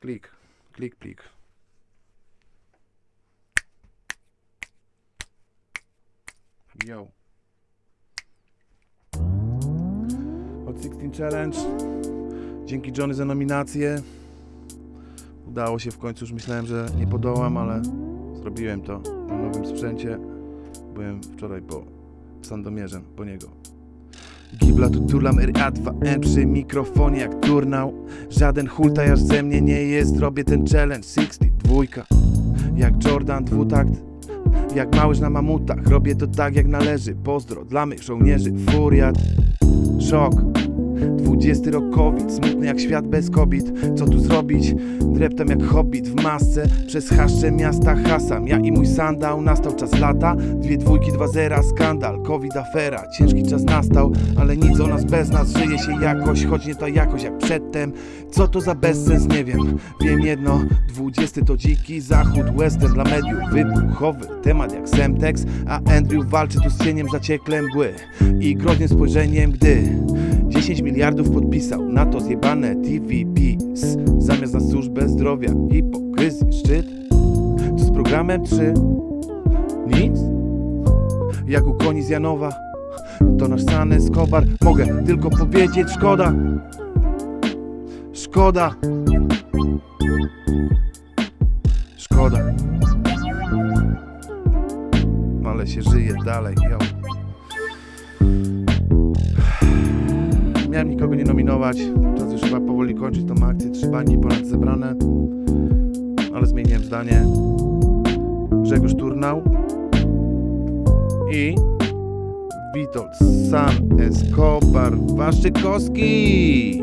Klik, klik, plik. Yo. Hot 16 Challenge. Dzięki Johnny za nominację. Udało się w końcu, już myślałem, że nie podołam, ale zrobiłem to na nowym sprzęcie. Byłem wczoraj po Sandomierzem, po niego. Gibla tu turlam RA2N przy mikrofonie jak turnał. Żaden hultajarz ze mnie nie jest, robię ten challenge. 62 Jak Jordan dwutakt. Jak małyż na mamutach, robię to tak jak należy. Pozdro dla mych żołnierzy, furiat. Szok 20 rok COVID, smutny jak świat bez kobiet. Co tu zrobić? Dreptam jak hobbit w masce. Przez haszcze miasta hasam. Ja i mój sandał, nastał czas lata. Dwie dwójki, dwa zera, skandal. Covid afera, ciężki czas nastał. Ale nic o nas bez nas, żyje się jakoś. Choć nie ta jakość jak przedtem. Co to za bezsens, nie wiem. Wiem jedno, dwudziesty to dziki zachód. Western dla mediów, wybuchowy Temat jak Semtex. A Andrew walczy tu z cieniem zaciekle mgły I groźnym spojrzeniem, gdy 10 miliardów podpisał na to zjebane TVPs Zamiast na służbę zdrowia, hipokryzji, szczyt. Co z programem 3? Nic? Jak u koni z Janowa? To nasz San Escobar. Mogę tylko powiedzieć szkoda. Szkoda. Szkoda. Ale się żyje dalej, yo. Miałem nikogo nie nominować. Czas już chyba powoli kończyć tą akcję. Trzy bańki ponad zebrane. Ale zmieniłem zdanie. Grzegorz Turnał i Witold San Escobar Waszczykowski.